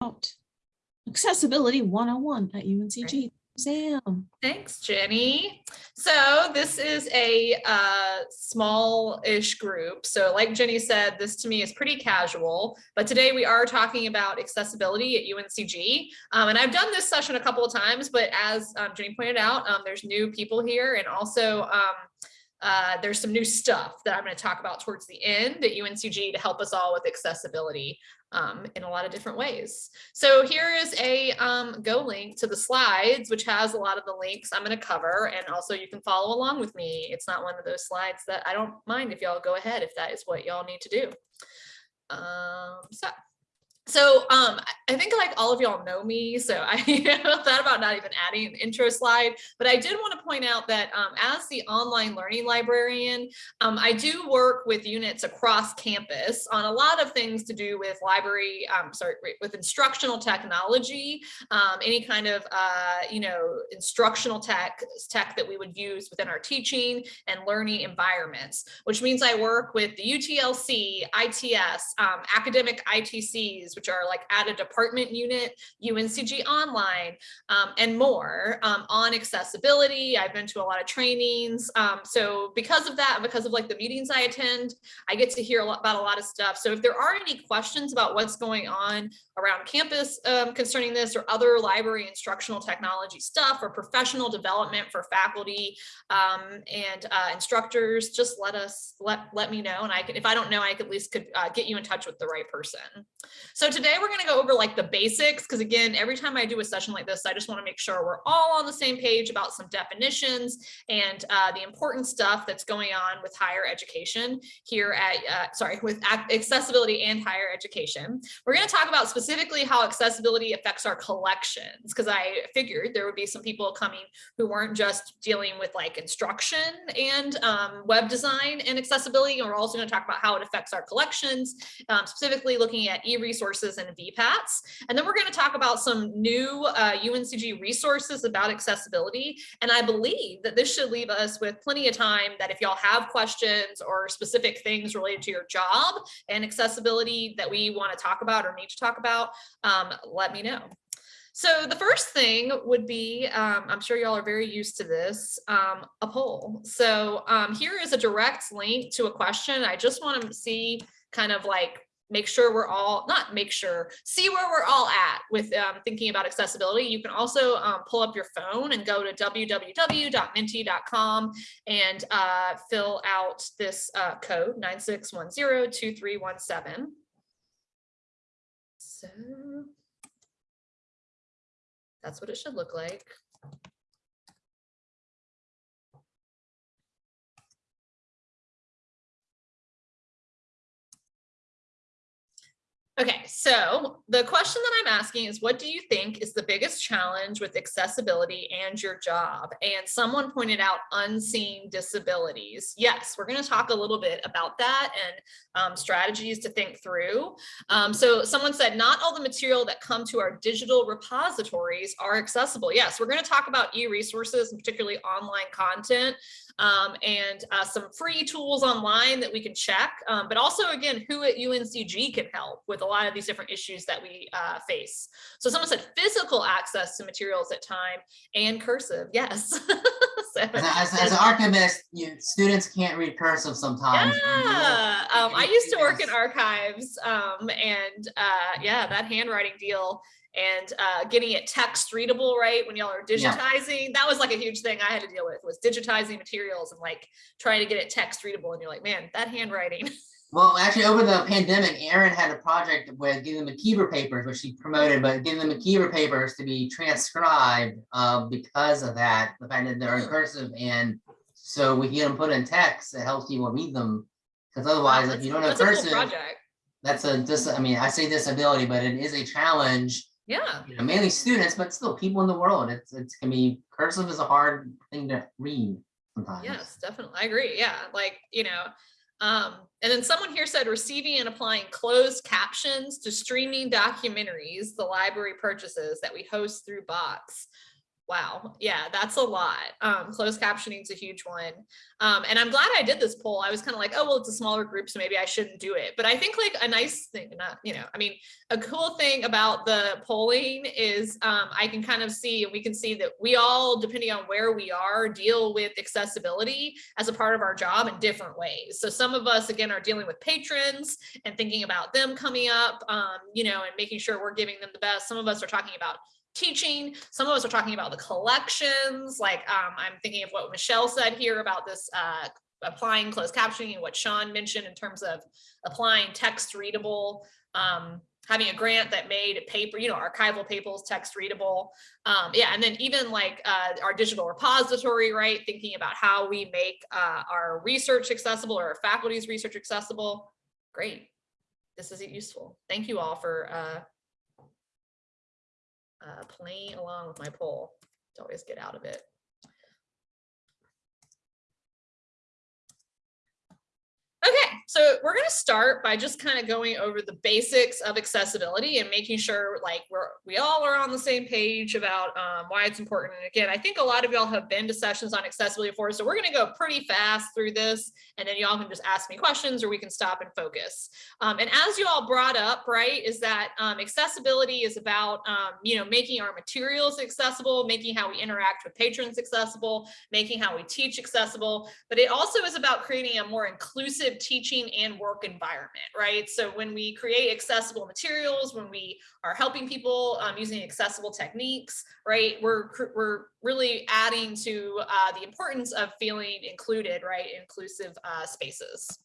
about accessibility 101 at UNCG. Sam. Thanks, Jenny. So this is a uh, small-ish group. So like Jenny said, this to me is pretty casual, but today we are talking about accessibility at UNCG. Um, and I've done this session a couple of times, but as um, Jenny pointed out, um, there's new people here and also um, uh, there's some new stuff that I'm going to talk about towards the end at UNCG to help us all with accessibility um, in a lot of different ways. So here is a um, go link to the slides, which has a lot of the links I'm going to cover. And also you can follow along with me. It's not one of those slides that I don't mind if y'all go ahead if that is what y'all need to do. Um, so so um, I think like all of y'all know me, so I thought about not even adding an intro slide, but I did want to point out that um, as the online learning librarian, um, I do work with units across campus on a lot of things to do with library, um, sorry, with instructional technology, um, any kind of, uh, you know, instructional tech, tech that we would use within our teaching and learning environments, which means I work with the UTLC, ITS, um, academic ITCs, which are like at a department unit, UNCG Online, um, and more um, on accessibility. I've been to a lot of trainings. Um, so because of that, because of like the meetings I attend, I get to hear a lot about a lot of stuff. So if there are any questions about what's going on around campus um, concerning this or other library instructional technology stuff or professional development for faculty um, and uh, instructors, just let us let let me know. And I can, if I don't know, I at least could uh, get you in touch with the right person. So today we're going to go over like the basics because again, every time I do a session like this, I just want to make sure we're all on the same page about some definitions and uh, the important stuff that's going on with higher education here at, uh, sorry, with accessibility and higher education. We're going to talk about specifically how accessibility affects our collections because I figured there would be some people coming who weren't just dealing with like instruction and um, web design and accessibility. And we're also going to talk about how it affects our collections, um, specifically looking at e-resources and VPATs. And then we're going to talk about some new uh, UNCG resources about accessibility. And I believe that this should leave us with plenty of time that if y'all have questions or specific things related to your job and accessibility that we want to talk about or need to talk about, um, let me know. So the first thing would be, um, I'm sure y'all are very used to this, um, a poll. So um, here is a direct link to a question. I just want to see kind of like make sure we're all not make sure see where we're all at with um, thinking about accessibility. You can also um, pull up your phone and go to www.menti.com and uh, fill out this uh, code 96102317 so that's what it should look like Okay, so the question that I'm asking is what do you think is the biggest challenge with accessibility and your job? And someone pointed out unseen disabilities. Yes, we're going to talk a little bit about that and um, strategies to think through. Um, so someone said not all the material that come to our digital repositories are accessible. Yes, we're going to talk about e-resources and particularly online content um, and uh, some free tools online that we can check, um, but also again, who at UNCG can help with a lot of these different issues that we uh, face. So someone said physical access to materials at time and cursive, yes. so, as, as, as, an archivist, you, students can't read cursive sometimes. Yeah, um, I used to work in archives um, and uh, yeah, that handwriting deal and uh, getting it text readable, right? When y'all are digitizing, yeah. that was like a huge thing I had to deal with was digitizing materials and like trying to get it text readable. And you're like, man, that handwriting. Well, actually, over the pandemic, Aaron had a project with getting the McIver papers, which she promoted, but getting the McIver papers to be transcribed uh, because of that, the fact that they're in cursive. And so we get them put in text, it helps people read them. Because otherwise, wow, if you don't have cursive, cool that's a dis I mean, I say disability, but it is a challenge yeah. You know, mainly students, but still people in the world. It's it can be cursive is a hard thing to read sometimes. Yes, definitely. I agree. Yeah. Like, you know, um, and then someone here said receiving and applying closed captions to streaming documentaries the library purchases that we host through Box. Wow, yeah, that's a lot. Um, closed captioning is a huge one. Um, and I'm glad I did this poll. I was kind of like, oh, well, it's a smaller group, so maybe I shouldn't do it. But I think like a nice thing, not, you know, I mean, a cool thing about the polling is um, I can kind of see, and we can see that we all, depending on where we are, deal with accessibility as a part of our job in different ways. So some of us, again, are dealing with patrons and thinking about them coming up, um, you know, and making sure we're giving them the best. Some of us are talking about teaching. Some of us are talking about the collections. Like um, I'm thinking of what Michelle said here about this uh, applying closed captioning and what Sean mentioned in terms of applying text readable, um, having a grant that made paper, you know, archival papers text readable. Um, yeah, and then even like uh, our digital repository, right? Thinking about how we make uh, our research accessible or our faculty's research accessible. Great. This is useful. Thank you all for uh, playing along with my poll to always get out of it. Okay, so we're going to start by just kind of going over the basics of accessibility and making sure like we're we all are on the same page about um, why it's important. And again, I think a lot of y'all have been to sessions on accessibility before, so we're going to go pretty fast through this, and then y'all can just ask me questions or we can stop and focus. Um, and as you all brought up, right, is that um, accessibility is about um, you know making our materials accessible, making how we interact with patrons accessible, making how we teach accessible, but it also is about creating a more inclusive teaching and work environment, right? So when we create accessible materials, when we are helping people um, using accessible techniques, right, we're, we're really adding to uh, the importance of feeling included, right, inclusive uh, spaces.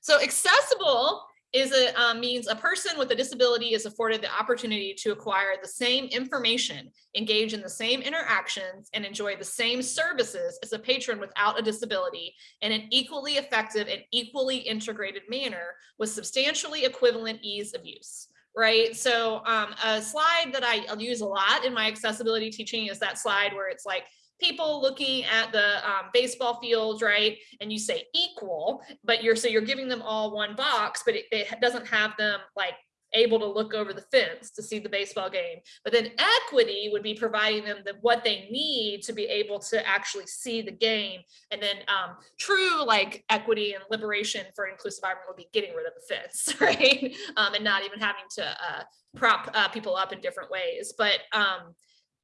So accessible is a um, means a person with a disability is afforded the opportunity to acquire the same information, engage in the same interactions, and enjoy the same services as a patron without a disability in an equally effective and equally integrated manner with substantially equivalent ease of use right? So um, a slide that I, use a lot in my accessibility teaching is that slide where it's like, people looking at the um, baseball fields, right? And you say equal, but you're so you're giving them all one box, but it, it doesn't have them like able to look over the fence to see the baseball game. But then equity would be providing them the, what they need to be able to actually see the game. And then um, true like equity and liberation for inclusive environment would be getting rid of the fence, right? Um, and not even having to uh, prop uh, people up in different ways. But um,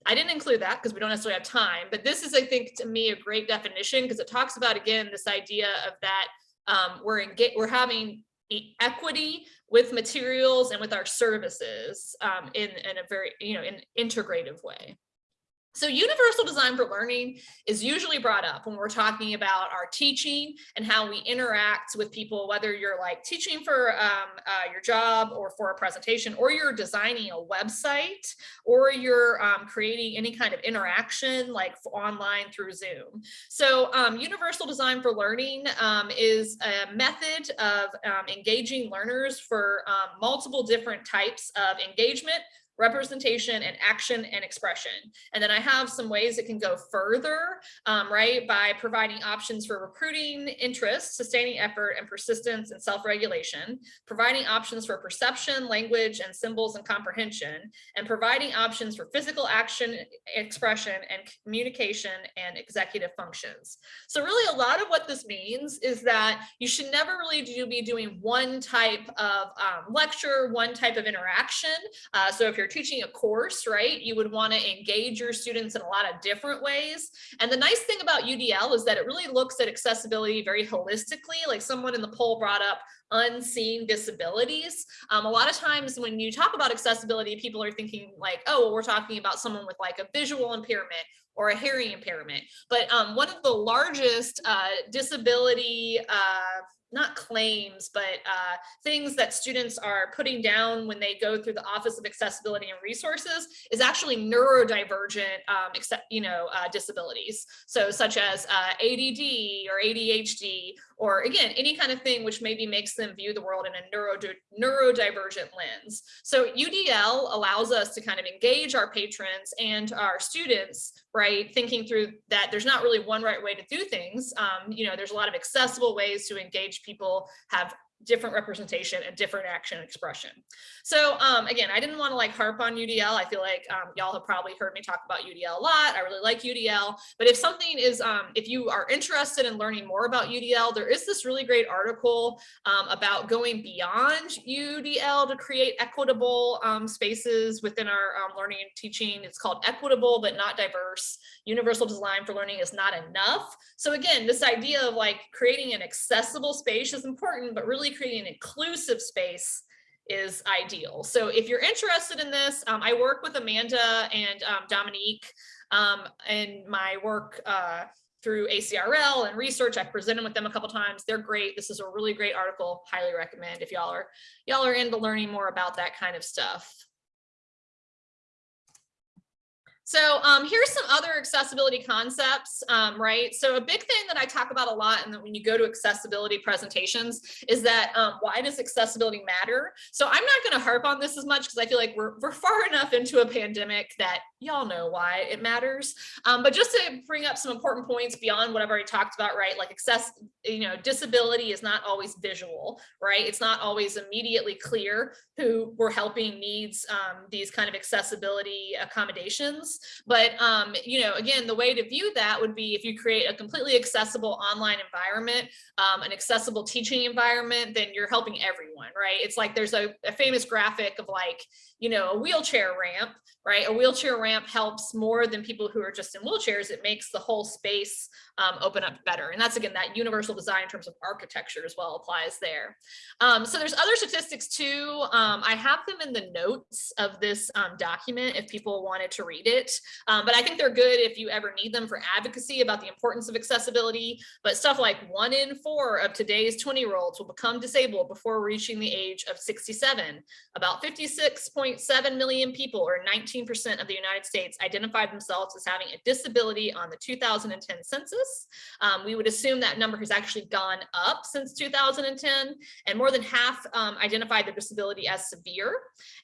I didn't include that because we don't necessarily have time, but this is, I think, to me, a great definition because it talks about, again, this idea of that um, we're in, we're having equity with materials and with our services um, in, in a very, you know, in integrative way. So universal design for learning is usually brought up when we're talking about our teaching and how we interact with people, whether you're like teaching for um, uh, your job or for a presentation, or you're designing a website, or you're um, creating any kind of interaction like online through Zoom. So um, universal design for learning um, is a method of um, engaging learners for um, multiple different types of engagement, representation and action and expression. And then I have some ways it can go further, um, right, by providing options for recruiting interest, sustaining effort, and persistence and self-regulation, providing options for perception, language, and symbols and comprehension, and providing options for physical action, expression, and communication and executive functions. So really a lot of what this means is that you should never really do, be doing one type of um, lecture, one type of interaction. Uh, so if you're you're teaching a course, right, you would want to engage your students in a lot of different ways. And the nice thing about UDL is that it really looks at accessibility very holistically, like someone in the poll brought up unseen disabilities. Um, a lot of times when you talk about accessibility, people are thinking like, oh, well, we're talking about someone with like a visual impairment or a hearing impairment. But um, one of the largest uh, disability uh, not claims, but uh, things that students are putting down when they go through the Office of Accessibility and Resources is actually neurodivergent, um, except, you know, uh, disabilities. So such as uh, ADD or ADHD, or again, any kind of thing which maybe makes them view the world in a neuro neurodivergent lens. So UDL allows us to kind of engage our patrons and our students, right? Thinking through that there's not really one right way to do things. Um, you know, there's a lot of accessible ways to engage people, have different representation and different action expression. So um, again, I didn't want to like harp on UDL. I feel like um, y'all have probably heard me talk about UDL a lot. I really like UDL, but if something is, um, if you are interested in learning more about UDL, there is this really great article um, about going beyond UDL to create equitable um, spaces within our um, learning and teaching. It's called equitable, but not diverse. Universal design for learning is not enough. So again, this idea of like creating an accessible space is important, but really creating an inclusive space is ideal. So if you're interested in this, um, I work with Amanda and um, Dominique um, in my work uh, through ACRL and research. I've presented with them a couple times. They're great. This is a really great article. Highly recommend if y'all are y'all are into learning more about that kind of stuff. So um, here's some other accessibility concepts, um, right? So a big thing that I talk about a lot and that when you go to accessibility presentations is that um, why does accessibility matter? So I'm not gonna harp on this as much because I feel like we're, we're far enough into a pandemic that y'all know why it matters. Um, but just to bring up some important points beyond what I've already talked about, right? Like access, you know, disability is not always visual, right? It's not always immediately clear who we're helping needs um, these kind of accessibility accommodations. But, um, you know, again, the way to view that would be if you create a completely accessible online environment, um, an accessible teaching environment, then you're helping everyone, right? It's like there's a, a famous graphic of like, you know, a wheelchair ramp, right? A wheelchair ramp helps more than people who are just in wheelchairs. It makes the whole space um, open up better. And that's again, that universal design in terms of architecture as well applies there. Um, so there's other statistics too. Um, I have them in the notes of this um, document if people wanted to read it. Um, but I think they're good if you ever need them for advocacy about the importance of accessibility. But stuff like one in four of today's 20 year olds will become disabled before reaching the age of 67. About 56.7 million people or 19% of the United States identified themselves as having a disability on the 2010 census. Um, we would assume that number has actually gone up since 2010 and more than half um, identified their disability as severe.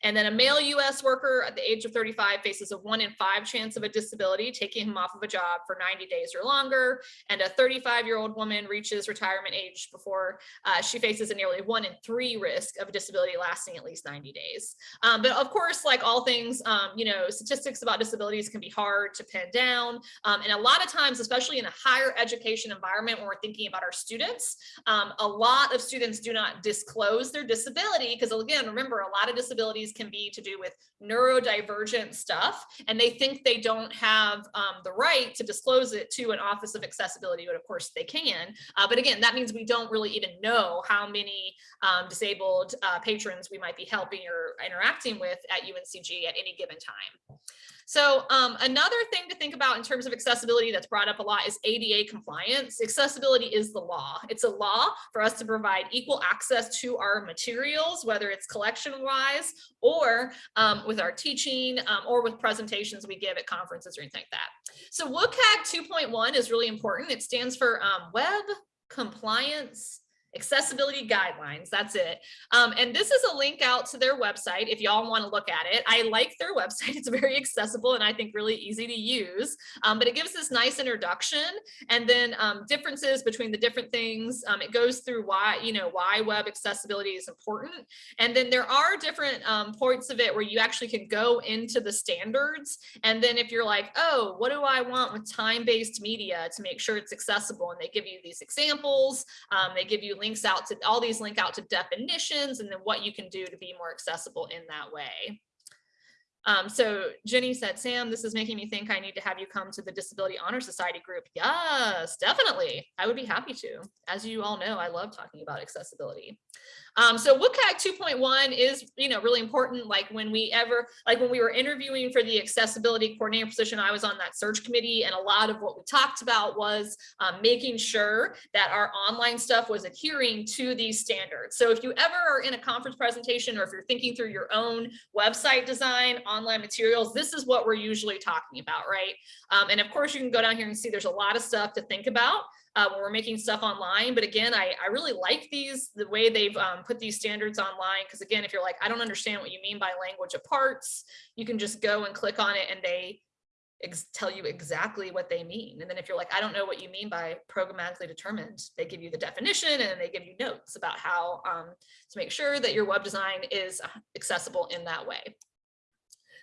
And then a male US worker at the age of 35 faces a one in five chance of a disability, taking him off of a job for 90 days or longer. And a 35 year old woman reaches retirement age before uh, she faces a nearly one in three risk of a disability lasting at least 90 days. Um, but of course, like all things, um, you know, statistics about disabilities can be hard to pin down. Um, and a lot of times, especially in a higher education environment, when we're thinking about our students, um, a lot of students do not disclose their disability because again, remember, a lot of disabilities can be to do with neurodivergent stuff, and they think they don't have um, the right to disclose it to an office of accessibility, but of course they can. Uh, but again, that means we don't really even know how many um, disabled uh, patrons we might be helping or interacting with at UNCG at any given time. So um, another thing to think about in terms of accessibility that's brought up a lot is ADA compliance. Accessibility is the law. It's a law for us to provide equal access to our materials, whether it's collection wise or um, with our teaching um, or with presentations we give at conferences or anything like that. So WCAG 2.1 is really important. It stands for um, Web Compliance accessibility guidelines that's it. Um, and this is a link out to their website if y'all want to look at it. I like their website it's very accessible and i think really easy to use um, but it gives this nice introduction and then um, differences between the different things um, it goes through why you know why web accessibility is important. And then there are different um, points of it where you actually can go into the standards and then if you're like oh what do i want with time-based media to make sure it's accessible? and they give you these examples um, they give you links out to all these link out to definitions and then what you can do to be more accessible in that way. Um, so Jenny said, Sam, this is making me think I need to have you come to the Disability Honor Society group. Yes, definitely. I would be happy to. As you all know, I love talking about accessibility. Um, so WCAG 2.1 is, you know, really important. Like when we ever, like when we were interviewing for the accessibility coordinator position, I was on that search committee and a lot of what we talked about was um, making sure that our online stuff was adhering to these standards. So if you ever are in a conference presentation or if you're thinking through your own website design, online materials, this is what we're usually talking about, right? Um, and of course you can go down here and see there's a lot of stuff to think about uh, when we're making stuff online. But again, I, I really like these, the way they've um, put these standards online. Because again, if you're like, I don't understand what you mean by language of parts, you can just go and click on it and they tell you exactly what they mean. And then if you're like, I don't know what you mean by programmatically determined, they give you the definition and they give you notes about how um, to make sure that your web design is uh, accessible in that way.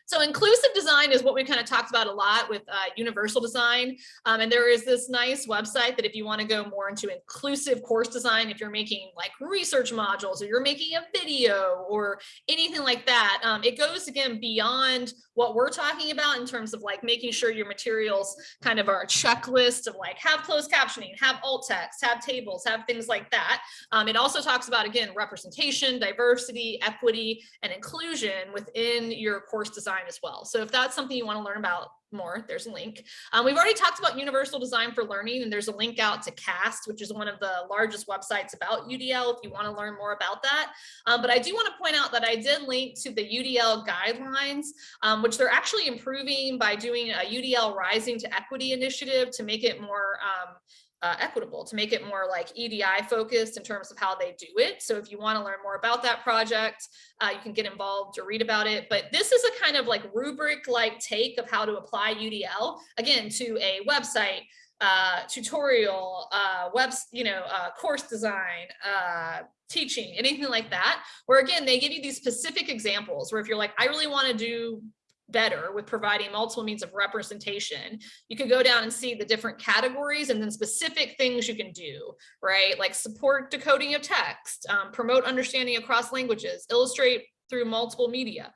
So inclusive design is what we kind of talked about a lot with uh, universal design. Um, and there is this nice website that if you want to go more into inclusive course design, if you're making like research modules or you're making a video or anything like that, um, it goes again beyond what we're talking about in terms of like making sure your materials kind of are a checklist of like have closed captioning, have alt text, have tables, have things like that. Um, it also talks about, again, representation, diversity, equity, and inclusion within your course design as well. So if that's something you want to learn about more, there's a link. Um, we've already talked about universal design for learning, and there's a link out to CAST, which is one of the largest websites about UDL if you want to learn more about that. Um, but I do want to point out that I did link to the UDL guidelines, um, which they're actually improving by doing a UDL Rising to Equity initiative to make it more um, uh, equitable to make it more like EDI focused in terms of how they do it. So if you want to learn more about that project, uh, you can get involved or read about it. But this is a kind of like rubric like take of how to apply UDL again to a website, uh, tutorial, uh, web, you know, uh, course design, uh, teaching, anything like that, where again, they give you these specific examples where if you're like, I really want to do better with providing multiple means of representation, you could go down and see the different categories and then specific things you can do, right? Like support decoding of text, um, promote understanding across languages, illustrate through multiple media,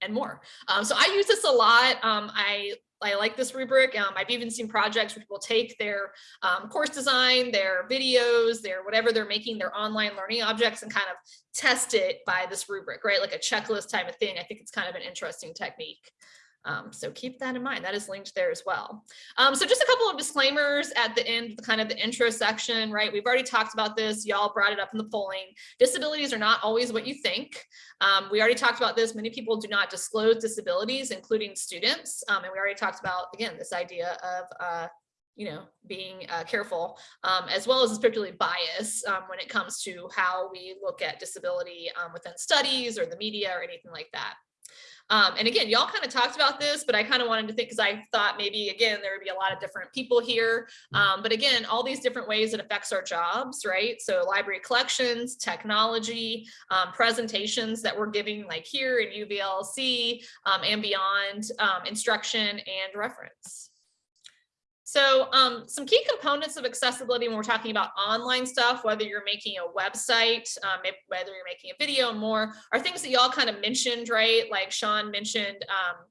and more. Um, so I use this a lot. Um, I I like this rubric. Um, I've even seen projects where people take their um, course design, their videos, their whatever they're making, their online learning objects and kind of test it by this rubric, right? Like a checklist type of thing. I think it's kind of an interesting technique. Um, so keep that in mind. That is linked there as well. Um, so just a couple of disclaimers at the end, the kind of the intro section, right? We've already talked about this. Y'all brought it up in the polling. Disabilities are not always what you think. Um, we already talked about this. Many people do not disclose disabilities, including students. Um, and we already talked about, again, this idea of uh, you know, being uh, careful, um, as well as particularly bias um, when it comes to how we look at disability um, within studies or the media or anything like that. Um, and again, y'all kind of talked about this, but I kind of wanted to think because I thought maybe again there would be a lot of different people here. Um, but again, all these different ways it affects our jobs, right? So library collections, technology, um, presentations that we're giving like here in UVLC um, and beyond, um, instruction and reference. So um, some key components of accessibility when we're talking about online stuff, whether you're making a website, um, whether you're making a video and more, are things that y'all kind of mentioned, right? Like Sean mentioned um,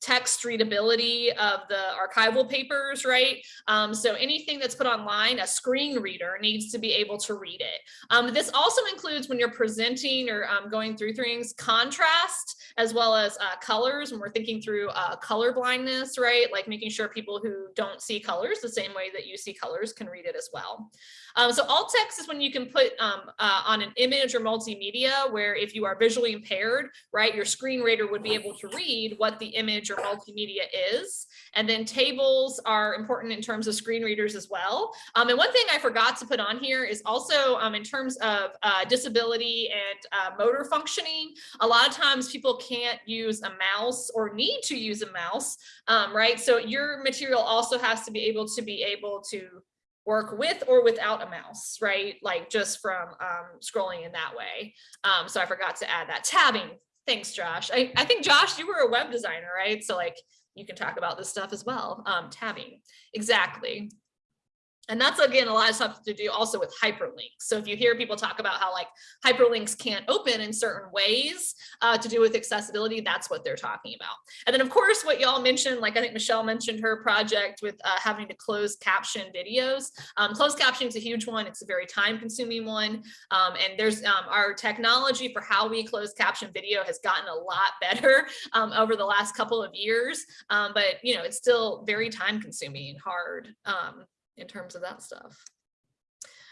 text readability of the archival papers, right? Um, so anything that's put online, a screen reader needs to be able to read it. Um, this also includes when you're presenting or um, going through things, contrast, as well as uh, colors when we're thinking through uh, color blindness, right? Like making sure people who don't see colors the same way that you see colors can read it as well. Um, so alt text is when you can put um, uh, on an image or multimedia where if you are visually impaired, right, your screen reader would be able to read what the image or multimedia is. And then tables are important in terms of screen readers as well. Um, and one thing I forgot to put on here is also um, in terms of uh, disability and uh, motor functioning, a lot of times people can't use a mouse or need to use a mouse, um, right? So your material also has to be able to be able to work with or without a mouse, right? Like just from um, scrolling in that way. Um, so I forgot to add that. Tabbing, thanks Josh. I, I think Josh, you were a web designer, right? So like you can talk about this stuff as well. Um, tabbing, exactly. And that's again, a lot of stuff to do also with hyperlinks. So if you hear people talk about how like hyperlinks can't open in certain ways uh, to do with accessibility, that's what they're talking about. And then of course, what y'all mentioned, like I think Michelle mentioned her project with uh, having to close caption videos. Um, closed captioning is a huge one. It's a very time consuming one. Um, and there's um, our technology for how we close caption video has gotten a lot better um, over the last couple of years. Um, but you know, it's still very time consuming and hard. In terms of that stuff.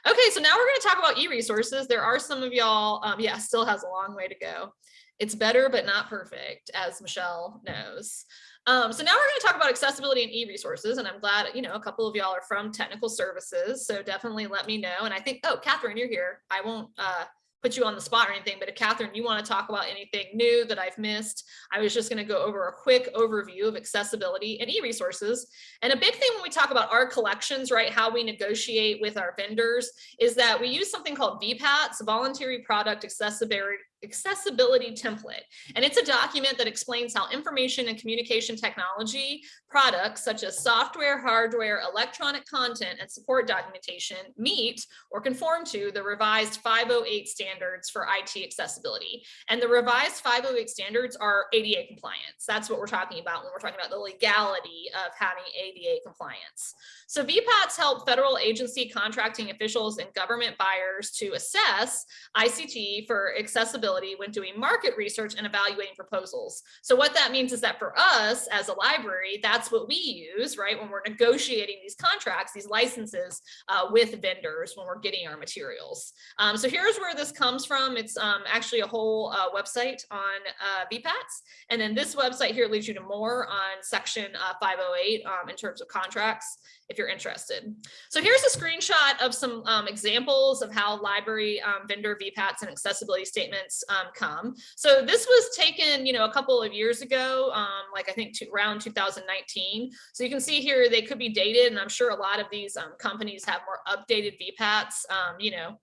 Okay, so now we're going to talk about e-resources. There are some of y'all, um, yeah, still has a long way to go. It's better, but not perfect, as Michelle knows. Um, so now we're going to talk about accessibility and e-resources, and I'm glad, you know, a couple of y'all are from technical services, so definitely let me know. And I think, oh, Catherine, you're here. I won't, uh, put you on the spot or anything, but if Catherine, you want to talk about anything new that I've missed, I was just going to go over a quick overview of accessibility and e-resources. And a big thing when we talk about our collections, right, how we negotiate with our vendors is that we use something called VPATs, Voluntary Product Accessibility accessibility template. And it's a document that explains how information and communication technology products such as software, hardware, electronic content, and support documentation meet or conform to the revised 508 standards for IT accessibility. And the revised 508 standards are ADA compliance. That's what we're talking about when we're talking about the legality of having ADA compliance. So VPATs help federal agency contracting officials and government buyers to assess ICT for accessibility when doing market research and evaluating proposals. So what that means is that for us as a library, that's what we use, right? When we're negotiating these contracts, these licenses uh, with vendors when we're getting our materials. Um, so here's where this comes from. It's um, actually a whole uh, website on uh, VPATs. And then this website here leads you to more on section uh, 508 um, in terms of contracts if you're interested. So here's a screenshot of some um, examples of how library um, vendor VPATs and accessibility statements um, come. So this was taken, you know, a couple of years ago, um, like I think to, around 2019. So you can see here they could be dated, and I'm sure a lot of these um, companies have more updated VPATs, um, you know,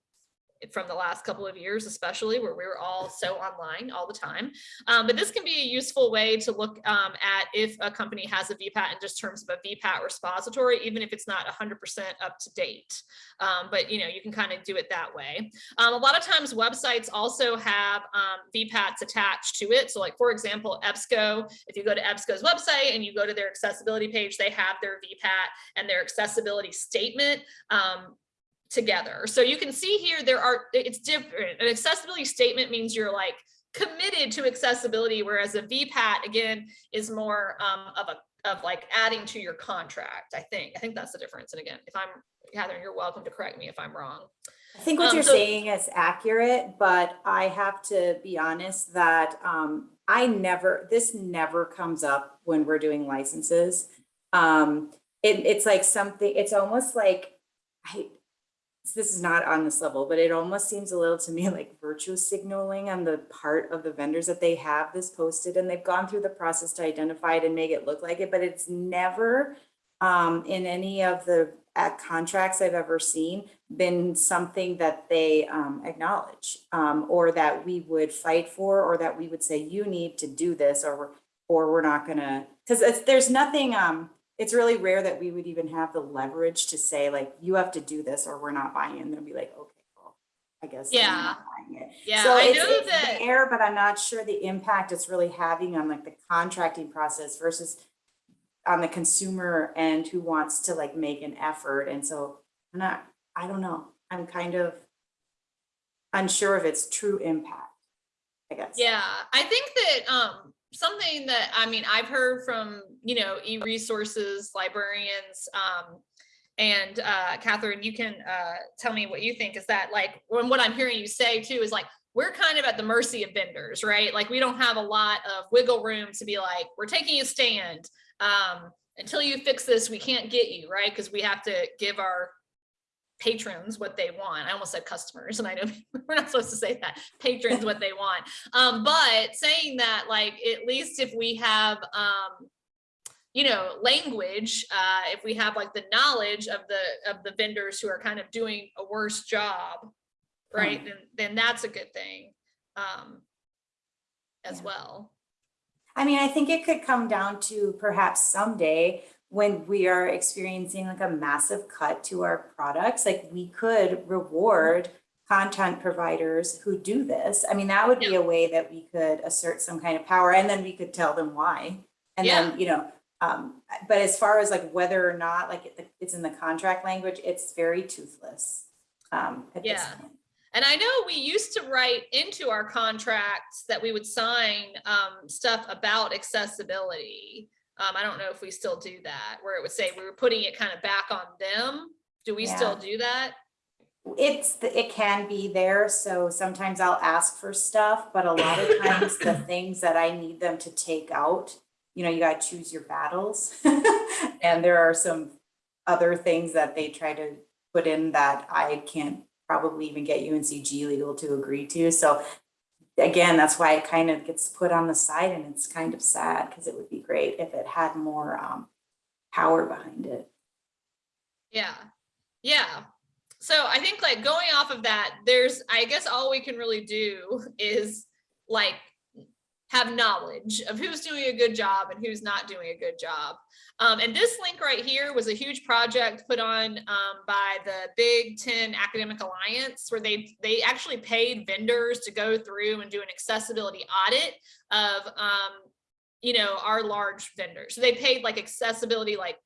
from the last couple of years, especially where we were all so online all the time. Um, but this can be a useful way to look um, at if a company has a VPAT in just terms of a VPAT repository, even if it's not 100% up to date. Um, but you know, you can kind of do it that way. Um, a lot of times websites also have um, VPATs attached to it. So like, for example, EBSCO, if you go to EBSCO's website and you go to their accessibility page, they have their VPAT and their accessibility statement um, together. So you can see here, there are, it's different. An accessibility statement means you're like committed to accessibility, whereas a VPAT again is more um, of a of like adding to your contract. I think. I think that's the difference. And again, if I'm Catherine, you're welcome to correct me if I'm wrong. I think what Um, you're so- saying is accurate, but I have to be honest that um, I never, this never comes up when we're doing licenses. Um, it, it's like something, it's almost like, I, this is not on this level, but it almost seems a little to me like virtue signaling on the part of the vendors that they have this posted and they've gone through the process to identify it and make it look like it, but it's never um, in any of the contracts I've ever seen been something that they um, acknowledge um, or that we would fight for or that we would say you need to do this or or we're not gonna because there's nothing um it's really rare that we would even have the leverage to say like you have to do this or we're not buying it and they'll be like okay well I guess Yeah. it. Yeah, so I it's, know it's that. there but I'm not sure the impact it's really having on like the contracting process versus on the consumer end who wants to like make an effort and so I'm not I don't know I'm kind of unsure of its true impact I guess Yeah, I think that um something that I mean I've heard from you know e-resources librarians um and uh Catherine you can uh tell me what you think. Is that like when what I'm hearing you say too is like we're kind of at the mercy of vendors right? Like we don't have a lot of wiggle room to be like we're taking a stand um until you fix this we can't get you right? Because we have to give our patrons what they want. I almost said customers, and I know we're not supposed to say that. Patrons what they want. Um, but saying that, like, at least if we have, um, you know, language, uh, if we have like the knowledge of the of the vendors who are kind of doing a worse job, right? Then then that's a good thing, um, as Yeah. well. I mean, I think it could come down to perhaps someday when we are experiencing like a massive cut to our products, like we could reward content providers who do this. I mean, that would be a way that we could assert some kind of power and then we could tell them why. And then, you know, um, but as far as like whether or not like it- it's in the contract language, it's very toothless. Um, at this Yeah. point. And I know we used to write into our contracts that we would sign um, stuff about accessibility. Um, I don't know if we still do that, where it would say we were putting it kind of back on them. Do we still do that? It's, the- it can be there, so sometimes I'll ask for stuff, but a lot of times the things that I need them to take out, you know, you gotta choose your battles. And there are some other things that they try to put in that I can't probably even get UNCG legal to agree to. So again, that's why it kind of gets put on the side and it's kind of sad because it would be great if it had more um, power behind it. Yeah, yeah. So I think like going off of that, there's, I guess all we can really do is like have knowledge of who's doing a good job and who's not doing a good job. Um, and this link right here was a huge project put on um, by the Big Ten Academic Alliance, where they they actually paid vendors to go through and do an accessibility audit of um, you know our large vendors. So they paid like accessibility like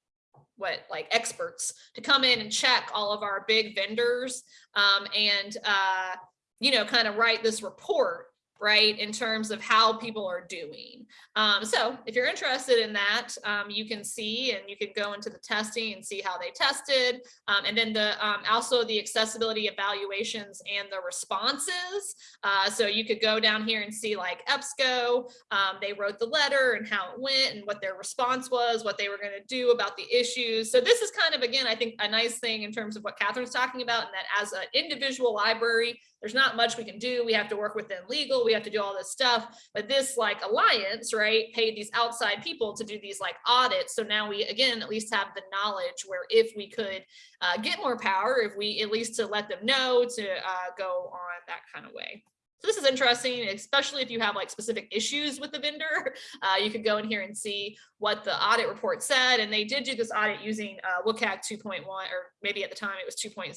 what like experts to come in and check all of our big vendors um, and uh, you know kind of write this report right in terms of how people are doing. Um, so if you're interested in that um, you can see and you can go into the testing and see how they tested. Um, and then the um, also the accessibility evaluations and the responses. Uh, so you could go down here and see like EBSCO um, they wrote the letter and how it went and what their response was what they were going to do about the issues. So this is kind of again I think a nice thing in terms of what Catherine's talking about and that as an individual library there's not much we can do. We have to work within legal. We have to do all this stuff. But this like alliance, right, paid these outside people to do these like audits. So now we, again, at least have the knowledge where if we could uh, get more power, if we at least to let them know to uh, go on that kind of way. So this is interesting, especially if you have like specific issues with the vendor. Uh, you could go in here and see what the audit report said. And they did do this audit using uh, WCAG 2.1, or maybe at the time it was 2.0,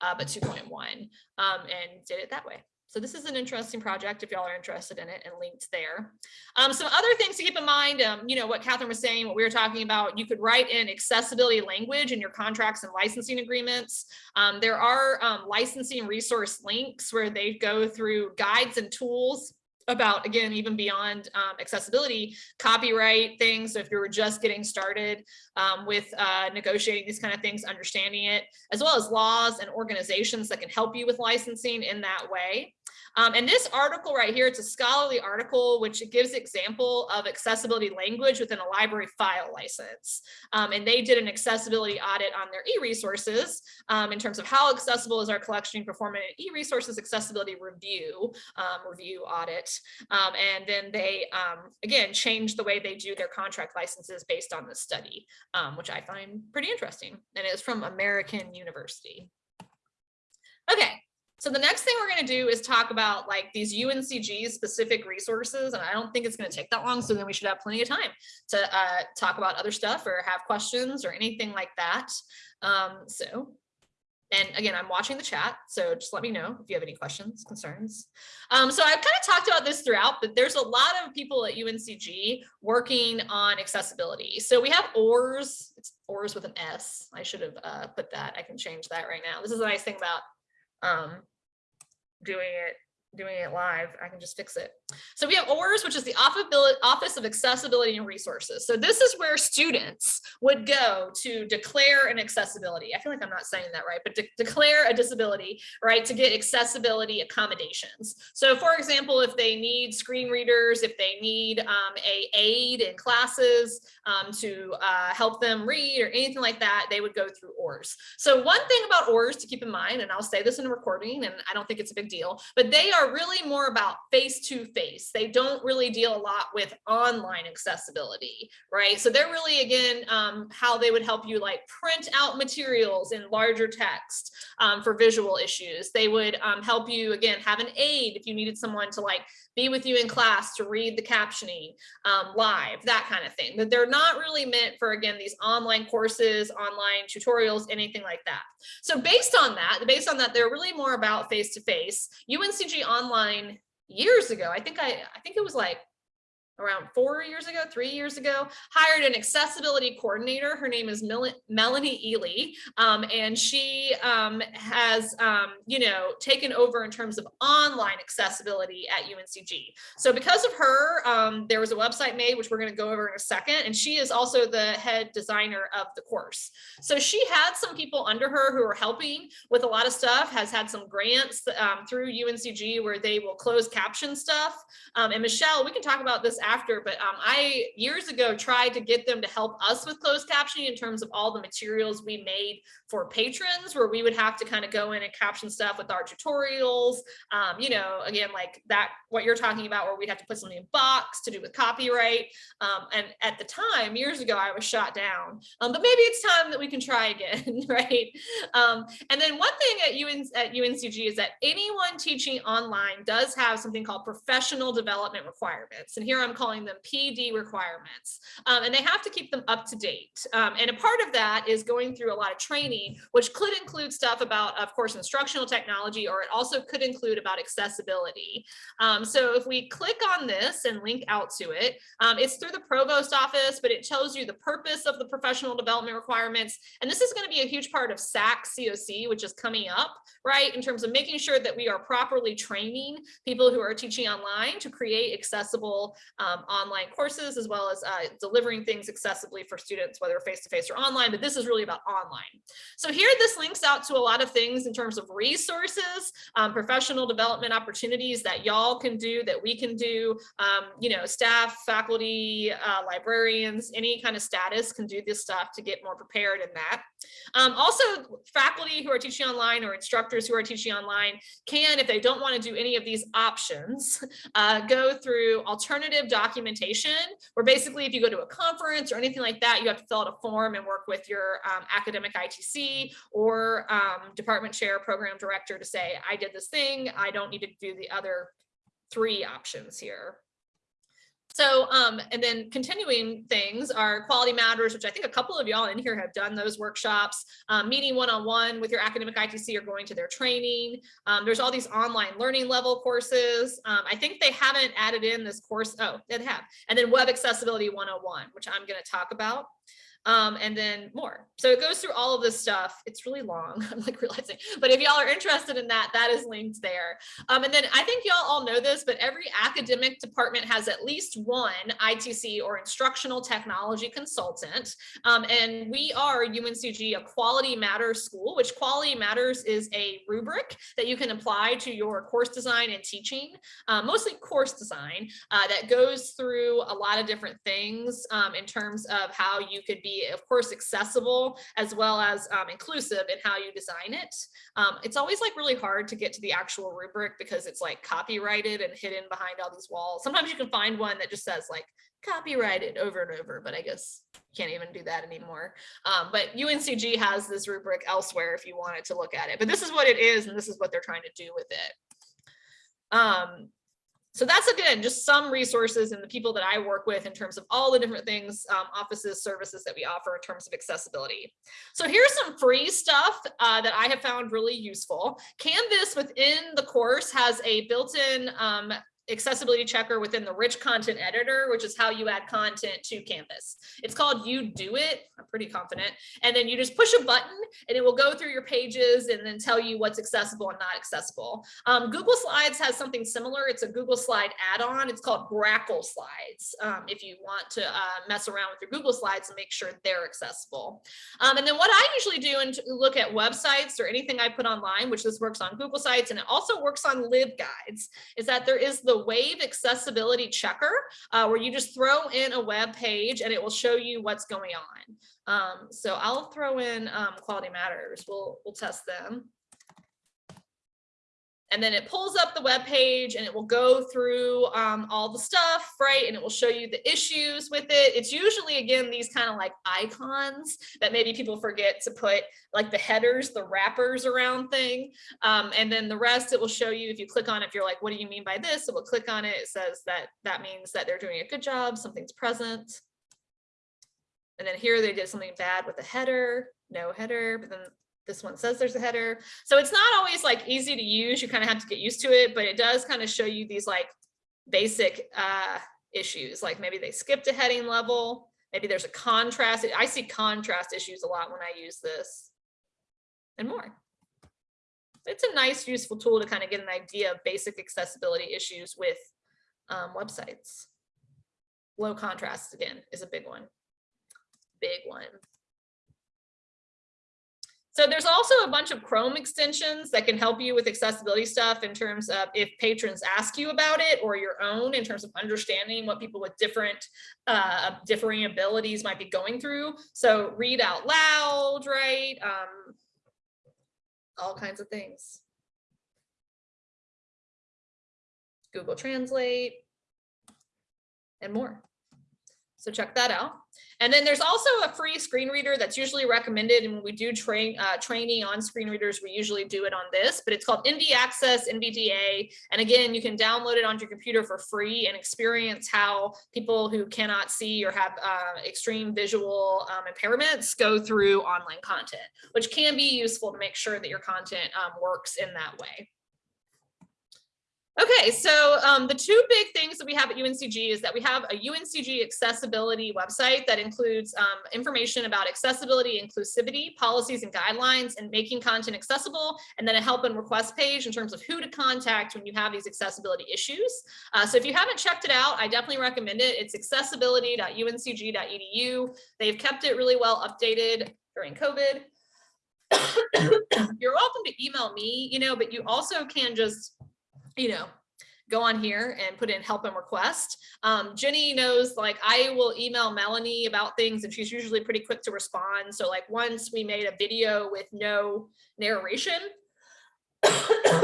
uh, but 2.1, um, and did it that way. So this is an interesting project if y'all are interested in it and linked there. Um, some other things to keep in mind, um, you know, what Catherine was saying, what we were talking about, you could write in accessibility language in your contracts and licensing agreements. Um, there are um, licensing resource links where they go through guides and tools about again even beyond um, accessibility copyright things so if you were just getting started um, with uh, negotiating these kind of things understanding it as well as laws and organizations that can help you with licensing in that way um, and this article right here, it's a scholarly article, which gives example of accessibility language within a library file license. Um, and they did an accessibility audit on their e-resources um, in terms of how accessible is our collection performing an e-resources accessibility review, um, review audit. Um, and then they, um, again, changed the way they do their contract licenses based on this study, which I find pretty interesting. And it's from American University. Okay, so the next thing we're going to do is talk about like these UNCG specific resources. And I don't think it's going to take that long. So then we should have plenty of time to uh, talk about other stuff or have questions or anything like that. Um, so and again, I'm watching the chat, so just let me know if you have any questions, concerns. Um, so I've kind of talked about this throughout, but there's a lot of people at UNCG working on accessibility. So we have ORS, it's ORS with an S. I should have uh, put that. I can change that right now. This is the nice thing about um, doing it doing it live, I can just fix it. So we have ORS, which is the Office of Accessibility and Resources. So this is where students would go to declare an accessibility. I feel like I'm not saying that right, but de declare a disability, right, to get accessibility accommodations. So for example, if they need screen readers, if they need um, a aid in classes um, to uh, help them read or anything like that, they would go through ORS. So one thing about ORS to keep in mind, and I'll say this in a recording, and I don't think it's a big deal, but they are are really more about face to face. They don't really deal a lot with online accessibility, right? So they're really, again, um, how they would help you like print out materials in larger text um, for visual issues. They would um, help you, again, have an aid if you needed someone to like be with you in class to read the captioning um, live, that kind of thing. But they're not really meant for, again, these online courses, online tutorials, anything like that. So based on that, based on that, they're really more about face-to-face. -face. UNCG Online years ago, I think I, I think it was like around four years ago, three years ago, hired an accessibility coordinator. Her name is Mel Melanie Ely, um, and she um, has, um, you know, taken over in terms of online accessibility at UNCG. So because of her, um, there was a website made, which we're going to go over in a second, and she is also the head designer of the course. So she had some people under her who are helping with a lot of stuff, has had some grants um, through UNCG where they will close caption stuff. Um, and Michelle, we can talk about this after, but um, I years ago tried to get them to help us with closed captioning in terms of all the materials we made for patrons, where we would have to kind of go in and caption stuff with our tutorials. Um, you know, again, like that, what you're talking about, where we'd have to put something in box to do with copyright. Um, and at the time, years ago, I was shot down. Um, but maybe it's time that we can try again, right? Um, and then one thing at, UN, at UNCG is that anyone teaching online does have something called professional development requirements. And here I'm calling them PD requirements. Um, and they have to keep them up to date. Um, and a part of that is going through a lot of training, which could include stuff about, of course, instructional technology, or it also could include about accessibility. Um, so if we click on this and link out to it, um, it's through the provost office, but it tells you the purpose of the professional development requirements. And this is going to be a huge part of SACSCOC, which is coming up, right? In terms of making sure that we are properly training people who are teaching online to create accessible um, online courses, as well as uh, delivering things accessibly for students, whether face-to-face or online, but this is really about online. So here, this links out to a lot of things in terms of resources, um, professional development opportunities that y'all can do, that we can do, um, you know, staff, faculty, uh, librarians, any kind of status can do this stuff to get more prepared in that. Um, also, faculty who are teaching online or instructors who are teaching online can, if they don't want to do any of these options, uh, go through alternative documentation, where basically if you go to a conference or anything like that, you have to fill out a form and work with your um, academic ITC or um, department chair, program director to say, I did this thing, I don't need to do the other three options here. So, um, and then continuing things are quality matters, which I think a couple of y'all in here have done those workshops, um, meeting one-on-one -on -one with your academic ITC or going to their training. Um, there's all these online learning level courses. Um, I think they haven't added in this course. Oh, they have. And then web accessibility 101, which I'm going to talk about um, and then more. So it goes through all of this stuff. It's really long, I'm like realizing, but if y'all are interested in that, that is linked there. Um, and then I think y'all all know this, but every academic department has at least one ITC or instructional technology consultant. Um, and we are UNCG, a quality matters school, which quality matters is a rubric that you can apply to your course design and teaching, uh, mostly course design uh, that goes through a lot of different things um, in terms of how you could be be, of course, accessible as well as um, inclusive in how you design it. Um, it's always like really hard to get to the actual rubric because it's like copyrighted and hidden behind all these walls. Sometimes you can find one that just says like copyrighted over and over, but I guess you can't even do that anymore. Um, but UNCG has this rubric elsewhere if you wanted to look at it, but this is what it is and this is what they're trying to do with it. Um, so that's again, just some resources and the people that I work with in terms of all the different things, um, offices, services that we offer in terms of accessibility. So here's some free stuff uh, that I have found really useful. Canvas within the course has a built-in um, accessibility checker within the rich content editor, which is how you add content to Canvas. It's called UDOIT. I'm pretty confident. And then you just push a button and it will go through your pages and then tell you what's accessible and not accessible. Um, Google Slides has something similar. It's a Google Slide add-on. It's called Grackle Slides. Um, if you want to uh, mess around with your Google Slides and make sure they're accessible. Um, and then what I usually do and look at websites or anything I put online, which this works on Google Sites and it also works on LibGuides, is that there is the Wave Accessibility Checker, uh, where you just throw in a web page and it will show you what's going on. Um, so I'll throw in um, Quality Matters. We'll we'll test them and then it pulls up the web page and it will go through um, all the stuff, right? And it will show you the issues with it. It's usually, again, these kind of like icons that maybe people forget to put like the headers, the wrappers around thing. Um, and then the rest, it will show you if you click on it, if you're like, what do you mean by this? It will click on it. It says that that means that they're doing a good job, something's present. And then here they did something bad with the header, no header, but then this one says there's a header. So it's not always like easy to use. You kind of have to get used to it, but it does kind of show you these like basic uh, issues. Like maybe they skipped a heading level. Maybe there's a contrast. I see contrast issues a lot when I use this and more. It's a nice, useful tool to kind of get an idea of basic accessibility issues with um, websites. Low contrast again is a big one. Big one. So there's also a bunch of Chrome extensions that can help you with accessibility stuff in terms of if patrons ask you about it or your own in terms of understanding what people with different uh, differing abilities might be going through. So read out loud, right? Um, all kinds of things. Google Translate and more. So check that out. And then there's also a free screen reader that's usually recommended. And when we do train uh, training on screen readers, we usually do it on this, but it's called NV Access NVDA. And again, you can download it onto your computer for free and experience how people who cannot see or have uh, extreme visual um, impairments go through online content, which can be useful to make sure that your content um, works in that way. Okay, so um, the two big things that we have at UNCG is that we have a UNCG accessibility website that includes um, information about accessibility, inclusivity, policies and guidelines, and making content accessible, and then a help and request page in terms of who to contact when you have these accessibility issues. Uh, so if you haven't checked it out, I definitely recommend it. It's accessibility.uncg.edu. They've kept it really well updated during COVID. You're welcome to email me, you know, but you also can just you know, go on here and put in help and request. Um, Jenny knows like I will email Melanie about things and she's usually pretty quick to respond. So like once we made a video with no narration.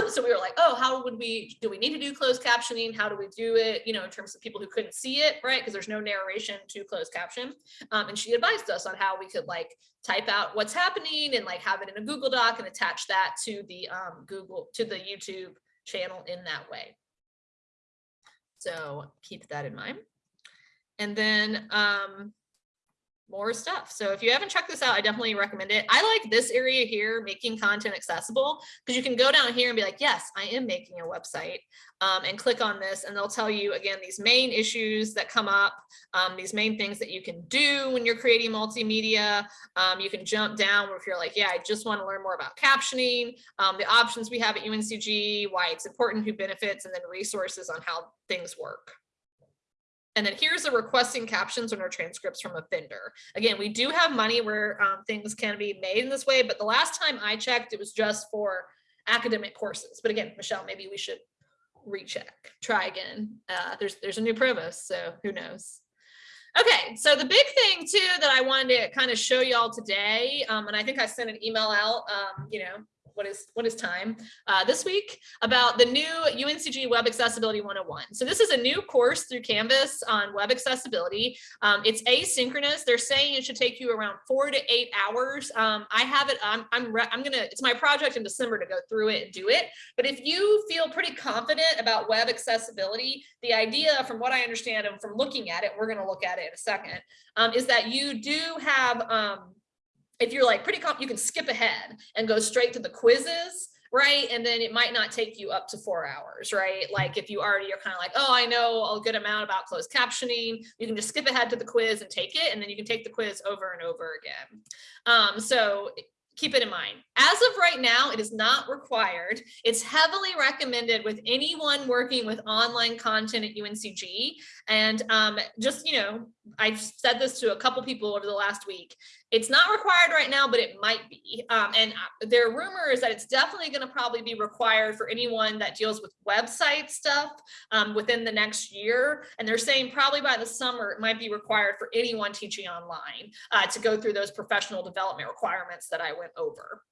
so we were like, oh, how would we, do we need to do closed captioning? How do we do it? You know, in terms of people who couldn't see it, right? Because there's no narration to closed caption. Um, and she advised us on how we could like type out what's happening and like have it in a Google Doc and attach that to the um, Google, to the YouTube channel in that way. So keep that in mind. And then um, more stuff. So if you haven't checked this out, I definitely recommend it. I like this area here, making content accessible, because you can go down here and be like, yes, I am making a website um, and click on this and they'll tell you again, these main issues that come up, um, these main things that you can do when you're creating multimedia. Um, you can jump down if you're like, yeah, I just want to learn more about captioning, um, the options we have at UNCG, why it's important, who benefits, and then resources on how things work. And then here's the requesting captions and our transcripts from a vendor. Again, we do have money where um, things can be made in this way, but the last time I checked, it was just for academic courses. But again, Michelle, maybe we should recheck, try again. Uh, there's there's a new provost, so who knows. Okay, so the big thing too that I wanted to kind of show y'all today, um, and I think I sent an email out, um, you know, what is what is time uh, this week about the new UNCG Web Accessibility 101. So this is a new course through Canvas on web accessibility. Um, it's asynchronous. They're saying it should take you around four to eight hours. Um, I have it. I'm I'm I'm gonna. It's my project in December to go through it and do it. But if you feel pretty confident about web accessibility, the idea, from what I understand and from looking at it, we're gonna look at it in a second, um, is that you do have um, if you're like pretty comp, you can skip ahead and go straight to the quizzes, right? And then it might not take you up to four hours, right? Like if you already are kind of like, oh, I know a good amount about closed captioning, you can just skip ahead to the quiz and take it, and then you can take the quiz over and over again. Um, so keep it in mind. As of right now, it is not required. It's heavily recommended with anyone working with online content at UNCG. And um, just, you know, I've said this to a couple people over the last week. It's not required right now, but it might be. Um, and uh, there are rumors that it's definitely going to probably be required for anyone that deals with website stuff um, within the next year. And they're saying probably by the summer, it might be required for anyone teaching online uh, to go through those professional development requirements that I went over.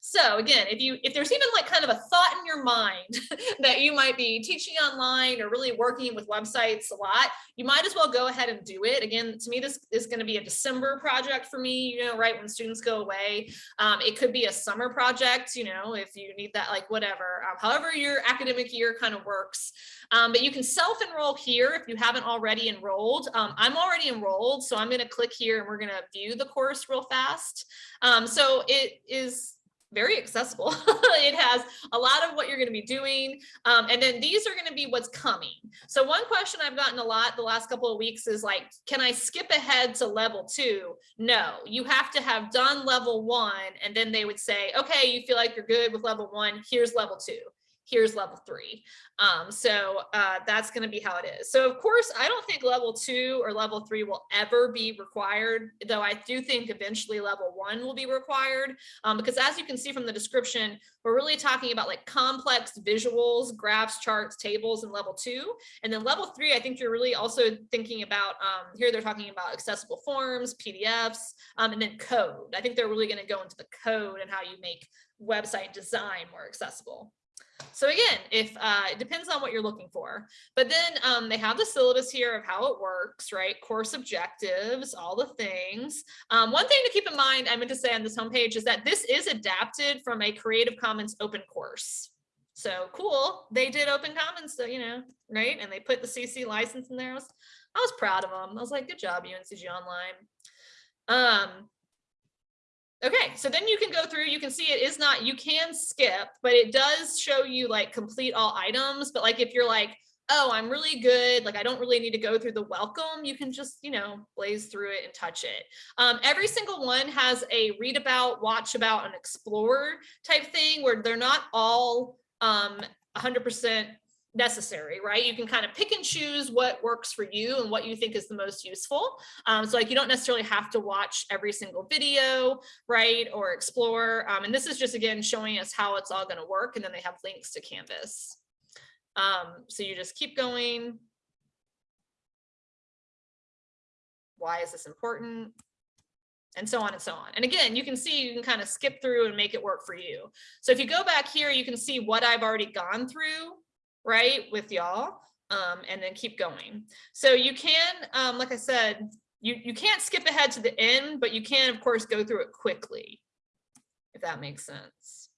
So again, if you if there's even like kind of a thought in your mind that you might be teaching online or really working with websites a lot, you might as well go ahead and do it. Again, to me, this is going to be a December project for me, you know, right when students go away. Um, it could be a summer project, you know, if you need that, like whatever, um, however your academic year kind of works. Um, but you can self-enroll here if you haven't already enrolled. Um, I'm already enrolled, so I'm going to click here and we're going to view the course real fast. Um, so it is very accessible. it has a lot of what you're going to be doing. Um, and then these are going to be what's coming. So one question I've gotten a lot the last couple of weeks is like, can I skip ahead to level two? No, you have to have done level one. And then they would say, okay, you feel like you're good with level one. Here's level two. Here's level three. Um, so uh, that's going to be how it is. So of course, I don't think level two or level three will ever be required, though I do think eventually level one will be required. Um, because as you can see from the description, we're really talking about like complex visuals, graphs, charts, tables in level two. And then level three, I think you're really also thinking about, um, here they're talking about accessible forms, PDFs, um, and then code. I think they're really going to go into the code and how you make website design more accessible. So again, if uh, it depends on what you're looking for, but then um, they have the syllabus here of how it works, right? Course objectives, all the things. Um, one thing to keep in mind, I meant to say on this homepage is that this is adapted from a Creative Commons open course. So cool, they did open commons, so you know, right? And they put the CC license in there. I was, I was proud of them. I was like, good job, UNCG Online. Um, Okay, so then you can go through, you can see it is not, you can skip, but it does show you like complete all items. But like if you're like, oh, I'm really good, like I don't really need to go through the welcome, you can just, you know, blaze through it and touch it. Um, every single one has a read about, watch about, and explore type thing where they're not all um, 100% necessary, right? You can kind of pick and choose what works for you and what you think is the most useful. Um, so like you don't necessarily have to watch every single video, right? Or explore. Um, and this is just again showing us how it's all going to work. And then they have links to Canvas. Um, so you just keep going. Why is this important? and so on and so on. And again, you can see you can kind of skip through and make it work for you. So if you go back here, you can see what I've already gone through right, with y'all, um, and then keep going. So you can, um, like I said, you, you can't skip ahead to the end, but you can, of course, go through it quickly, if that makes sense.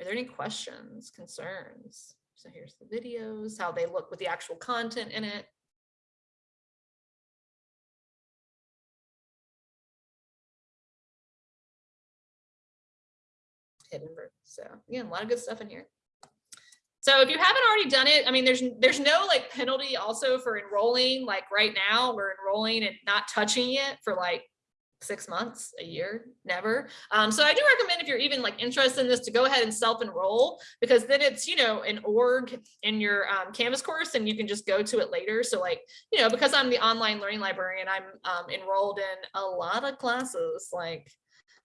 Are there any questions, concerns? So here's the videos, how they look with the actual content in it. Hidden, so again, a lot of good stuff in here. So if you haven't already done it, I mean, there's there's no like penalty also for enrolling. Like right now, we're enrolling and not touching it for like six months, a year, never. Um, so I do recommend if you're even like interested in this to go ahead and self-enroll because then it's, you know, an org in your um, Canvas course and you can just go to it later. So like, you know, because I'm the online learning librarian, I'm um, enrolled in a lot of classes, like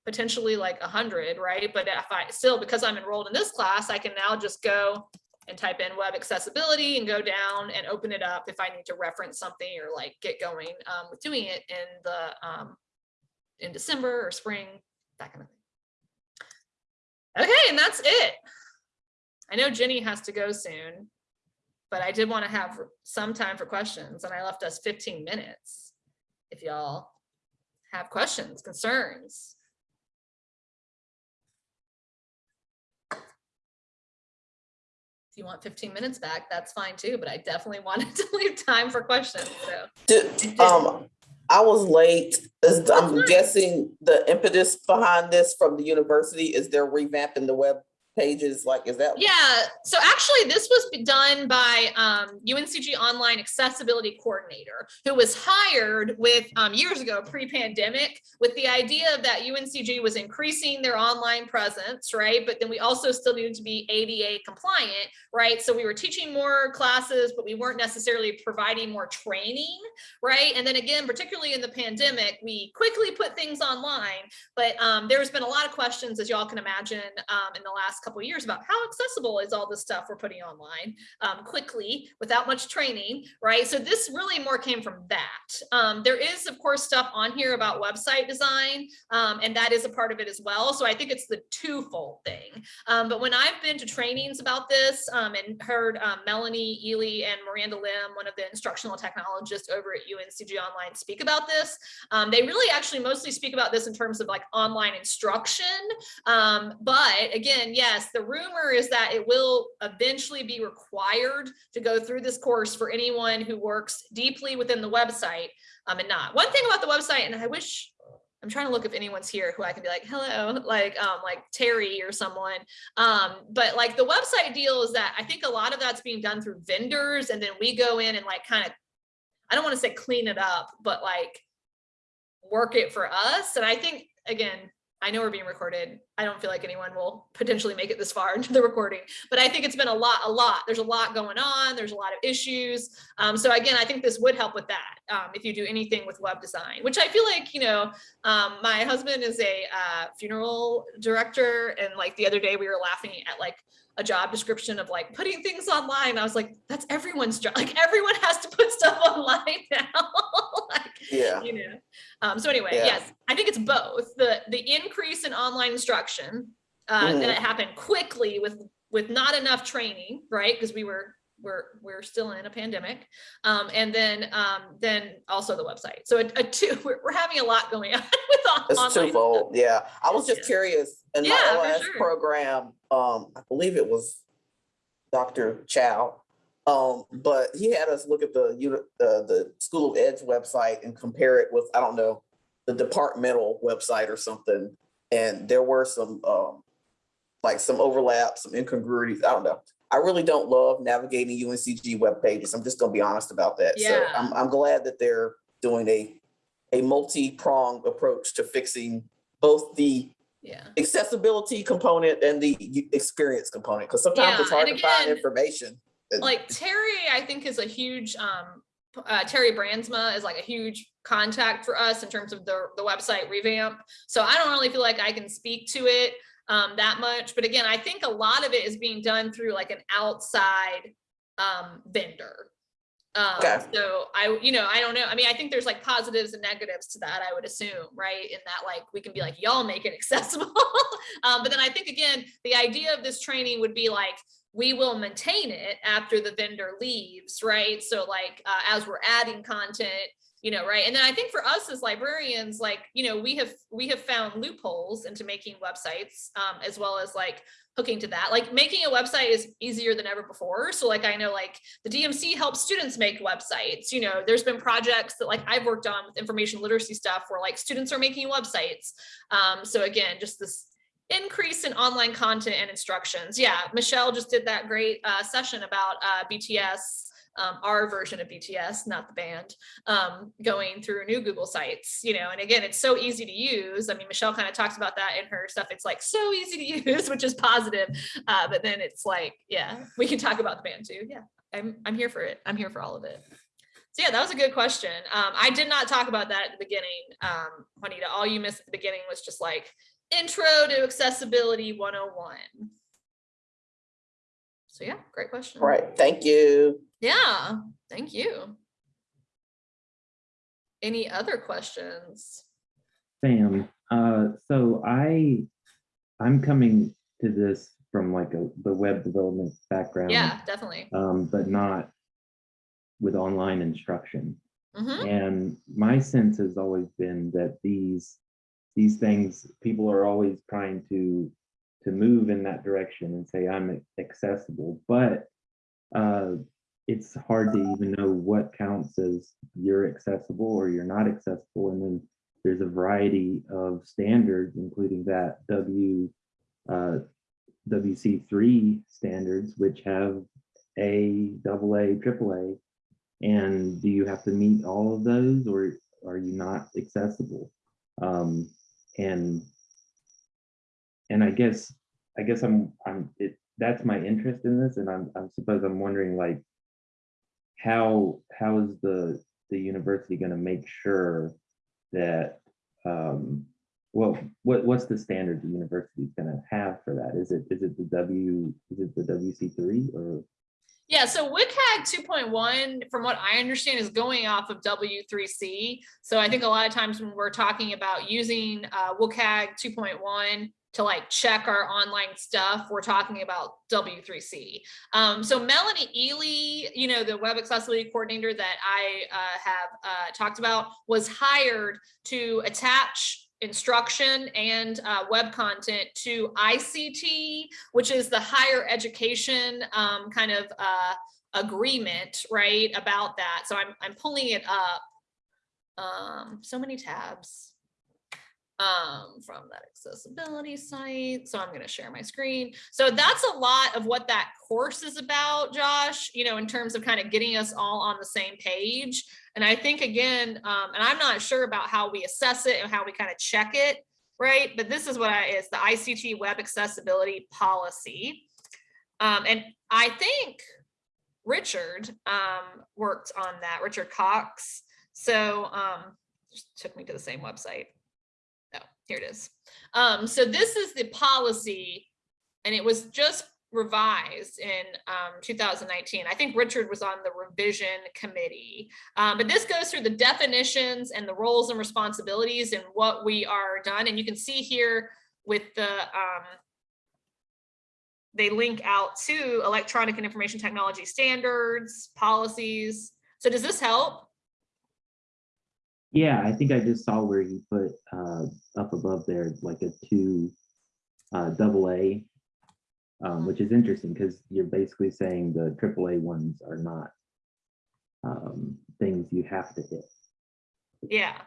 potentially like a hundred, right? But if I still, because I'm enrolled in this class, I can now just go and type in web accessibility and go down and open it up if I need to reference something or like get going um, with doing it in the um, in December or spring, that kind of thing. Okay, and that's it. I know Jenny has to go soon, but I did want to have some time for questions and I left us 15 minutes. If y'all have questions, concerns, if you want 15 minutes back, that's fine too, but I definitely wanted to leave time for questions, so. Did, um, I was late. I'm guessing the impetus behind this from the university is they're revamping the web pages, like, is that? Yeah, so actually this was done by um, UNCG Online Accessibility Coordinator, who was hired with um, years ago, pre-pandemic, with the idea that UNCG was increasing their online presence, right? But then we also still needed to be ADA compliant, right? So we were teaching more classes, but we weren't necessarily providing more training, right? And then again, particularly in the pandemic, we quickly put things online, but um, there's been a lot of questions, as y'all can imagine, um, in the last couple of years about how accessible is all this stuff we're putting online um, quickly without much training, right? So this really more came from that. Um, there is, of course, stuff on here about website design, um, and that is a part of it as well. So I think it's the twofold thing. Um, but when I've been to trainings about this um, and heard um, Melanie Ely and Miranda Lim, one of the instructional technologists over at UNCG Online speak about this, they really actually mostly speak about this in terms of like online instruction. But again, yes, the rumor is that it will eventually be required to go through this course for anyone who works deeply within the website um, and not. One thing about the website, and I wish I'm trying to look if anyone's here who I can be like, hello, like, um, like Terry or someone. Um, but like the website deal is that I think a lot of that's being done through vendors and then we go in and like kind of, I don't want to say clean it up, but like work it for us. And I think, again, I know we're being recorded. I don't feel like anyone will potentially make it this far into the recording, but I think it's been a lot, a lot. There's a lot going on. There's a lot of issues. Um, so again, I think this would help with that. Um, if you do anything with web design, which I feel like, you know, um, my husband is a uh, funeral director. And like the other day we were laughing at like a job description of like putting things online. I was like, that's everyone's job. Like everyone has to put stuff online now. like, Yeah. you know. Um, so anyway, Yeah. yes, I think it's both the the increase in online instruction uh, that it happened quickly with with not enough training, right? Because we were we're we're still in a pandemic, um, and then um, then also the website. So a, a two, we're, we're having a lot going on with on, It's online. twofold, yeah. I was just yes. curious, in Yeah, my last sure. program, um, I believe it was Dr. Chow. Um, but he had us look at the, uh, the School of Ed's website and compare it with, I don't know, the departmental website or something. And there were some, um, like some overlap, some incongruities, I don't know. I really don't love navigating UNCG web pages. I'm just gonna be honest about that. Yeah. So I'm, I'm glad that they're doing a, a multi-pronged approach to fixing both the Yeah. accessibility component and the experience component, because sometimes Yeah, it's hard to find information. Like Terry, I think is a huge, um, uh, Terry Brandsma is like a huge contact for us in terms of the, the website revamp. So I don't really feel like I can speak to it, um, that much. But again, I think a lot of it is being done through like an outside, um, vendor. Um, Okay. so I, you know, I don't know. I mean, I think there's like positives and negatives to that, I would assume, right? In that, like, we can be like, y'all make it accessible. um, but then I think again, the idea of this training would be like, we will maintain it after the vendor leaves, right? So like, uh, as we're adding content, you know, right? And then I think for us as librarians, like, you know, we have, we have found loopholes into making websites, um, as well as like hooking to that. Like making a website is easier than ever before. So like, I know like the DMC helps students make websites, you know, there's been projects that like I've worked on with information literacy stuff where like students are making websites. Um, so again, just this increase in online content and instructions. Yeah, Michelle just did that great uh, session about uh, BTS, um, our version of BTS, not the band, um, going through new Google sites, you know, and again, it's so easy to use. I mean, Michelle kind of talks about that in her stuff. It's like so easy to use, which is positive. Uh, but then it's like, yeah, we can talk about the band too. Yeah, I'm, I'm here for it. I'm here for all of it. So yeah, that was a good question. Um, I did not talk about that at the beginning, um, Juanita. All you missed at the beginning was just like intro to accessibility 101. So yeah, great question. Right, thank you. Yeah, thank you. Any other questions? Sam, uh, so I, I'm coming to this from like a, the web development background. Yeah, definitely. Um, but not with online instruction. Mhm. And my sense has always been that these, these things, people are always trying to, to move in that direction and say, I'm accessible, but uh, it's hard to even know what counts as you're accessible or you're not accessible. And then there's a variety of standards, including that W, uh, WC3 standards, which have A, double A, triple A. And do you have to meet all of those or are you not accessible? Um, and and I guess I guess I'm I'm it that's my interest in this and I'm I suppose I'm wondering like how how is the the university going to make sure that um well what what's the standard the university is going to have for that is it is it the w is it the wc3 or Yeah, so WCAG 2.1, from what I understand, is going off of W3C. So I think a lot of times when we're talking about using uh, WCAG 2.1 to like check our online stuff, we're talking about W3C. Um, so Melanie Ely, you know, the web accessibility coordinator that I uh, have uh, talked about was hired to attach instruction and uh, web content to ICT, which is the higher education um, kind of uh, agreement, right, about that. So I'm, I'm pulling it up. Um, so many tabs um, from that accessibility site. So I'm going to share my screen. So that's a lot of what that course is about, Josh, you know, in terms of kind of getting us all on the same page. And I think again, um, and I'm not sure about how we assess it and how we kind of check it, right? But this is what I, is the ICT web accessibility policy. Um, and I think Richard, um, worked on that, Richard Cox. So, um, took me to the same website. Here it is. Um, so this is the policy and it was just revised in um, 2019. I think Richard was on the revision committee. Um, but this goes through the definitions and the roles and responsibilities and what we are done. And you can see here with the, um, they link out to electronic and information technology standards, policies. So does this help? Yeah, I think I just saw where you put uh, up above there like a two uh, double A, um, which is interesting because you're basically saying the triple A ones are not um, things you have to hit. Yeah.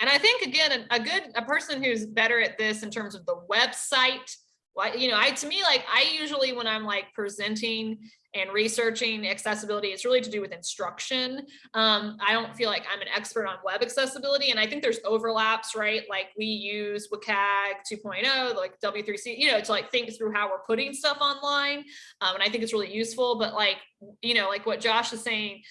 And I think again, a, a good, a person who's better at this in terms of the website, like, you know, I, to me, like, I usually, when I'm like presenting and researching accessibility, it's really to do with instruction. Um, I don't feel like I'm an expert on web accessibility and I think there's overlaps, right? Like we use WCAG 2.0, like W3C, you know, to like think through how we're putting stuff online. Um, and I think it's really useful, but like, you know, like what Josh is saying,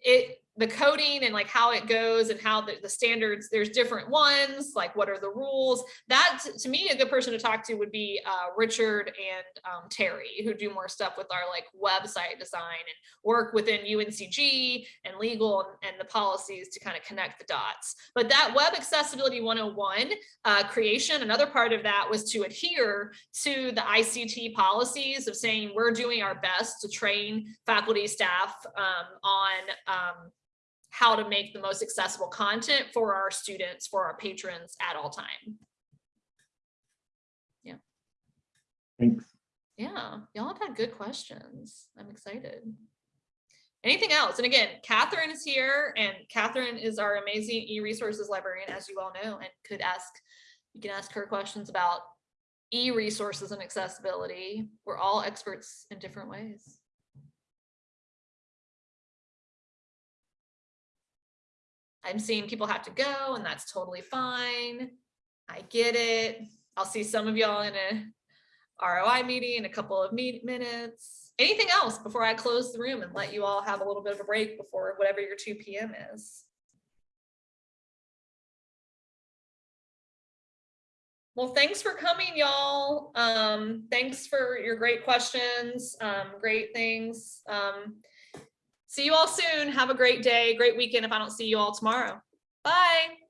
it, the coding and like how it goes and how the, the standards, there's different ones, like what are the rules? That, to me, a good person to talk to would be uh, Richard and um, Terry, who do more stuff with our like website design and work within UNCG and legal and, and the policies to kind of connect the dots. But that Web Accessibility 101 uh, creation, another part of that was to adhere to the ICT policies of saying we're doing our best to train faculty, staff um, on um, how to make the most accessible content for our students, for our patrons at all time. Yeah. Thanks. Yeah, y'all have had good questions. I'm excited. Anything else? And again, Catherine is here and Catherine is our amazing e-resources librarian, as you all know, and could ask, you can ask her questions about e-resources and accessibility. We're all experts in different ways. I'm seeing people have to go and that's totally fine. I get it. I'll see some of y'all in a ROI meeting in a couple of minutes. Anything else before I close the room and let you all have a little bit of a break before whatever your 2 p.m. is? Well, thanks for coming, y'all. Um, thanks for your great questions, um, great things. Um, see you all soon. Have a great day, great weekend if I don't see you all tomorrow. Bye.